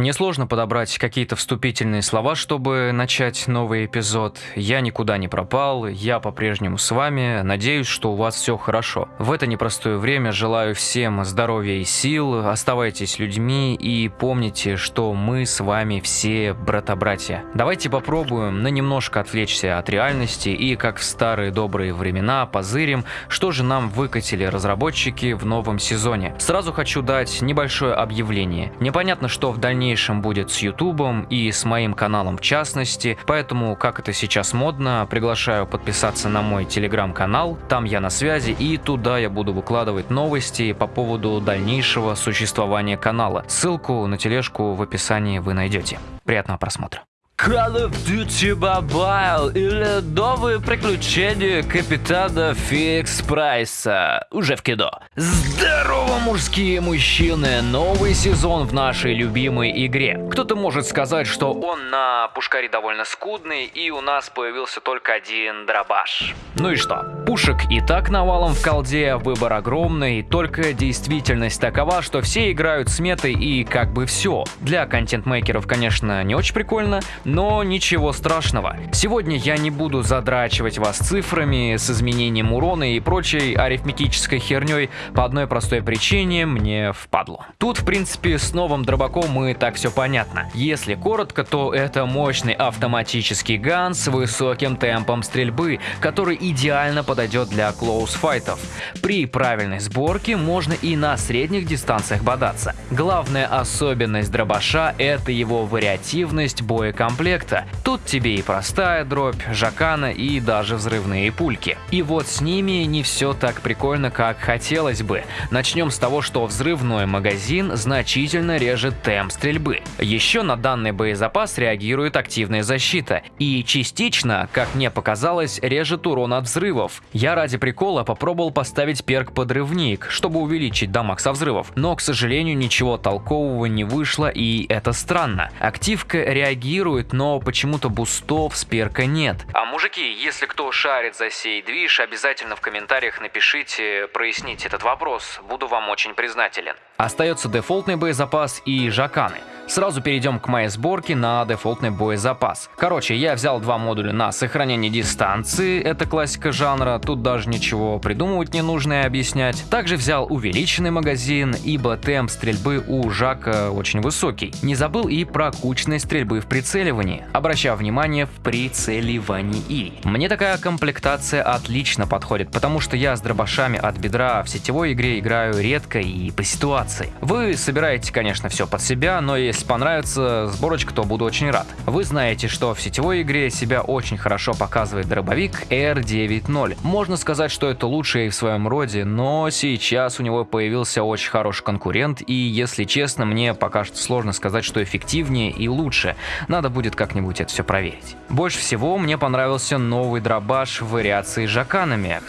Мне сложно подобрать какие-то вступительные слова, чтобы начать новый эпизод. Я никуда не пропал, я по-прежнему с вами, надеюсь, что у вас все хорошо. В это непростое время желаю всем здоровья и сил, оставайтесь людьми и помните, что мы с вами все брата-братья. Давайте попробуем на немножко отвлечься от реальности и, как в старые добрые времена, позырим, что же нам выкатили разработчики в новом сезоне. Сразу хочу дать небольшое объявление. Непонятно, что в дальнейшем будет с Ютубом и с моим каналом в частности, поэтому, как это сейчас модно, приглашаю подписаться на мой телеграм-канал, там я на связи и туда я буду выкладывать новости по поводу дальнейшего существования канала. Ссылку на тележку в описании вы найдете. Приятного просмотра. Call of Duty Mobile или новые приключения капитана Фикс Прайса уже в кино. Здорово, мужские мужчины! Новый сезон в нашей любимой игре. Кто-то может сказать, что он на пушкаре довольно скудный и у нас появился только один дробаш. Ну и что? Пушек и так навалом в колде, выбор огромный, только действительность такова, что все играют с метой и как бы все. Для контент-мейкеров, конечно, не очень прикольно, но ничего страшного. Сегодня я не буду задрачивать вас цифрами с изменением урона и прочей арифметической херней по одной простой причине мне впадло. Тут в принципе с новым дробаком мы так все понятно. Если коротко, то это мощный автоматический ган с высоким темпом стрельбы, который идеально подойдет для клоус-файтов. При правильной сборке можно и на средних дистанциях бодаться. Главная особенность дробаша это его вариативность боекомплекта комплекта. Тут тебе и простая дробь, жакана и даже взрывные пульки. И вот с ними не все так прикольно, как хотелось бы. Начнем с того, что взрывной магазин значительно режет темп стрельбы. Еще на данный боезапас реагирует активная защита. И частично, как мне показалось, режет урон от взрывов. Я ради прикола попробовал поставить перк подрывник, чтобы увеличить дамаг со взрывов. Но, к сожалению, ничего толкового не вышло и это странно. Активка реагирует но почему-то бустов с перка нет. А мужики, если кто шарит за сей движ, обязательно в комментариях напишите, проясните этот вопрос, буду вам очень признателен. Остается дефолтный боезапас и жаканы. Сразу перейдем к моей сборке на дефолтный боезапас. Короче, я взял два модуля на сохранение дистанции, это классика жанра, тут даже ничего придумывать не нужно и объяснять. Также взял увеличенный магазин, ибо темп стрельбы у Жака очень высокий. Не забыл и про кучность стрельбы в прицеливании, обращая внимание в прицеливании. Мне такая комплектация отлично подходит, потому что я с дробашами от бедра в сетевой игре играю редко и по ситуации. Вы собираете, конечно, все под себя, но если если понравится сборочка, то буду очень рад. Вы знаете, что в сетевой игре себя очень хорошо показывает дробовик R90. Можно сказать, что это лучший в своем роде, но сейчас у него появился очень хороший конкурент, и если честно, мне пока что сложно сказать, что эффективнее и лучше. Надо будет как-нибудь это все проверить. Больше всего мне понравился новый дробаш в вариации с жаканами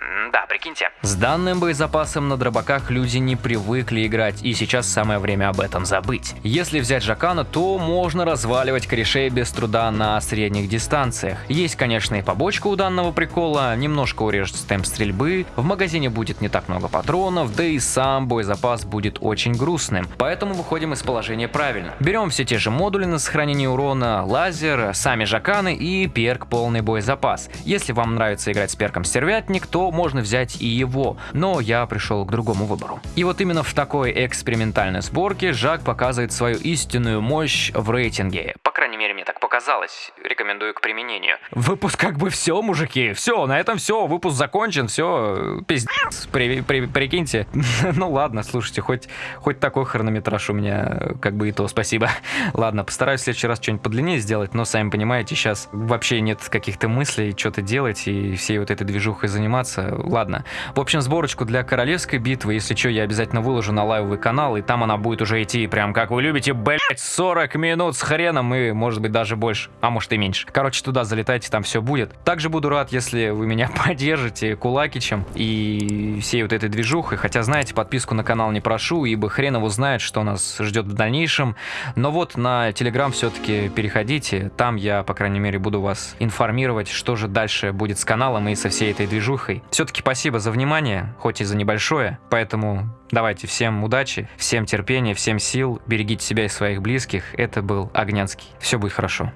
прикиньте. С данным боезапасом на дробаках люди не привыкли играть, и сейчас самое время об этом забыть. Если взять Жакана, то можно разваливать корешей без труда на средних дистанциях. Есть, конечно, и побочка у данного прикола, немножко урежется темп стрельбы, в магазине будет не так много патронов, да и сам боезапас будет очень грустным, поэтому выходим из положения правильно. Берем все те же модули на сохранение урона, лазер, сами Жаканы и перк полный боезапас. Если вам нравится играть с перком Стервятник, то можно взять взять и его, но я пришел к другому выбору. И вот именно в такой экспериментальной сборке Жак показывает свою истинную мощь в рейтинге. Крайней мере, мне так показалось. Рекомендую к применению. Выпуск как бы все, мужики. Все, на этом все. Выпуск закончен. Все, пиздец. При, при, прикиньте. ну ладно, слушайте, хоть, хоть такой хронометраж у меня, как бы и то, спасибо. ладно, постараюсь в следующий раз что-нибудь подлиннее сделать, но сами понимаете, сейчас вообще нет каких-то мыслей, что-то делать и всей вот этой движухой заниматься. Ладно. В общем, сборочку для королевской битвы, если что, я обязательно выложу на лайвовый канал, и там она будет уже идти прям как вы любите, блять, 40 минут с хреном и, может быть, даже больше, а может и меньше. Короче, туда залетайте, там все будет. Также буду рад, если вы меня поддержите кулакичем и всей вот этой движухой, хотя, знаете, подписку на канал не прошу, ибо хрен его знает, что нас ждет в дальнейшем. Но вот на Телеграм все-таки переходите, там я, по крайней мере, буду вас информировать, что же дальше будет с каналом и со всей этой движухой. Все-таки спасибо за внимание, хоть и за небольшое, поэтому Давайте, всем удачи, всем терпения, всем сил, берегите себя и своих близких. Это был Огнянский. Все будет хорошо.